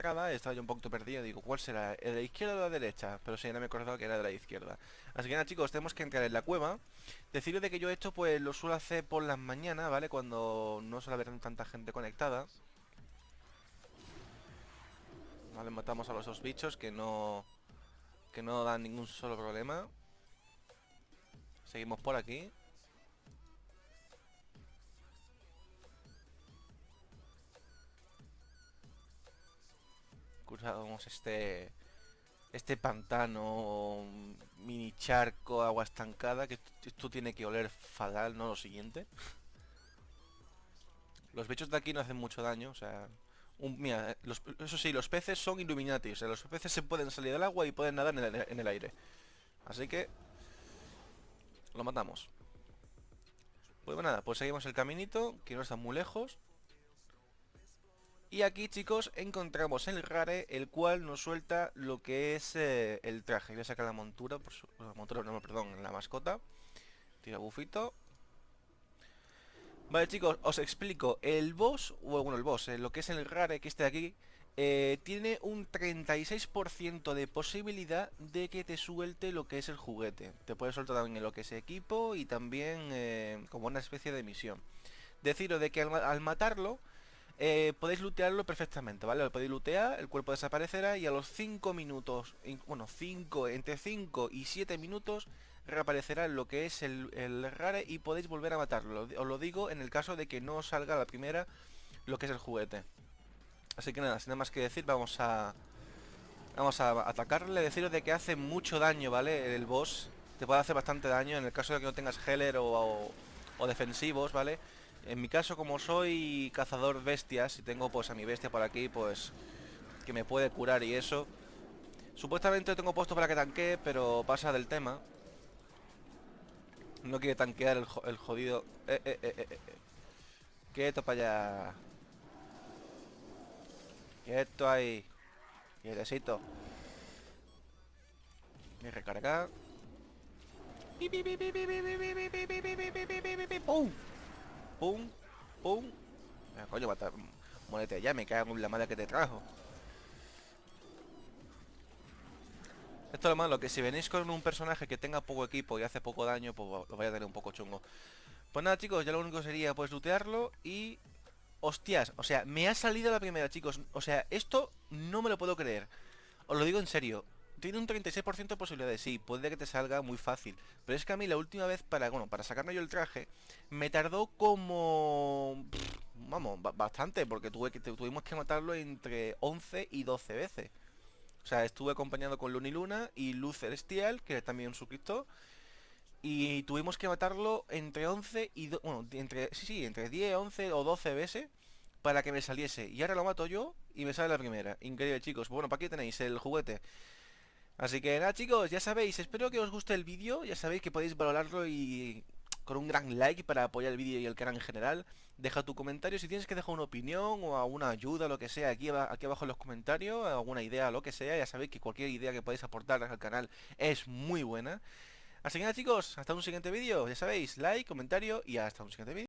estaba yo un poquito perdido, digo, ¿cuál será? ¿El de la izquierda o de la derecha? Pero sí, no me he acordado que era de la izquierda. Así que nada, chicos, tenemos que entrar en la cueva. Deciros de que yo esto, pues, lo suelo hacer por las mañanas, ¿vale? Cuando no suele haber tanta gente conectada. Vale, matamos a los dos bichos que no... Que no dan ningún solo problema. Seguimos por aquí. Cruzamos este este pantano mini charco, agua estancada, que esto tiene que oler fatal, no lo siguiente. Los bichos de aquí no hacen mucho daño, o sea... mira, eso sí, los peces son Illuminati, o sea, los peces se pueden salir del agua y pueden nadar en el, en el aire. Así que... Lo matamos. Pues nada, pues seguimos el caminito, que no está muy lejos. Y aquí chicos encontramos el rare, el cual nos suelta lo que es eh, el traje. Voy a sacar la montura, por su, la montura, no, perdón, la mascota. Tira bufito. Vale chicos, os explico. El boss, bueno el boss, eh, lo que es el rare que está aquí, eh, tiene un 36% de posibilidad de que te suelte lo que es el juguete. Te puede soltar también lo que es equipo y también como una especie de misión. Deciros de que al matarlo eh, podéis lootearlo perfectamente, ¿vale? Lo podéis lootear, el cuerpo desaparecerá y a los 5 minutos, bueno, 5, entre 5 y 7 minutos reaparecerá lo que es el, rare y podéis volver a matarlo. Os lo digo en el caso de que no salga la primera lo que es el juguete. Así que nada, sin nada más que decir, vamos a... Vamos a atacarle, deciros de que hace mucho daño, ¿vale? El boss te puede hacer bastante daño en el caso de que no tengas healer o, o defensivos, ¿vale? En mi caso, como soy cazador bestias y tengo pues a mi bestia por aquí, pues que me puede curar y eso. Supuestamente tengo puesto para que tanquee, pero pasa del tema. No quiere tanquear el, jodido... Eh, eh, eh, eh, eh. Quieto para allá. Quieto ahí. Quietecito. Me recarga. ¡Pum! Pum, pum. Ah, coño, mata, muérete ya, me cago en la madre que te trajo. Esto es lo malo, que si venís con un personaje que tenga poco equipo y hace poco daño, pues lo vaya a tener un poco chungo. Pues nada, chicos, ya lo único sería pues lootearlo y... Hostias, o sea, me ha salido la primera, chicos. O sea, esto no me lo puedo creer. Os lo digo en serio tiene un 36% de posibilidades, sí, puede que te salga muy fácil. Pero es que a mí la última vez para, bueno, para sacarme yo el traje, me tardó como... vamos, bastante, porque tuve que, tuvimos que matarlo entre 11 y 12 veces. O sea, estuve acompañado con Luna y Luna y Luz Celestial, que es también un suscriptor. Y tuvimos que matarlo entre 11 y... bueno, entre... Sí, sí, entre 10, 11 o 12 veces para que me saliese. Y ahora lo mato yo y me sale la primera. Increíble, chicos. Bueno, para aquí tenéis el juguete. Así que nada chicos, ya sabéis, espero que os guste el vídeo, ya sabéis que podéis valorarlo y con un gran like para apoyar el vídeo y el canal en general. Deja tu comentario, si tienes que dejar una opinión o alguna ayuda, lo que sea, aquí, aquí abajo en los comentarios, alguna idea, lo que sea, ya sabéis que cualquier idea que podáis aportar al canal es muy buena. Así que nada chicos, hasta un siguiente vídeo, ya sabéis, like, comentario y hasta un siguiente vídeo.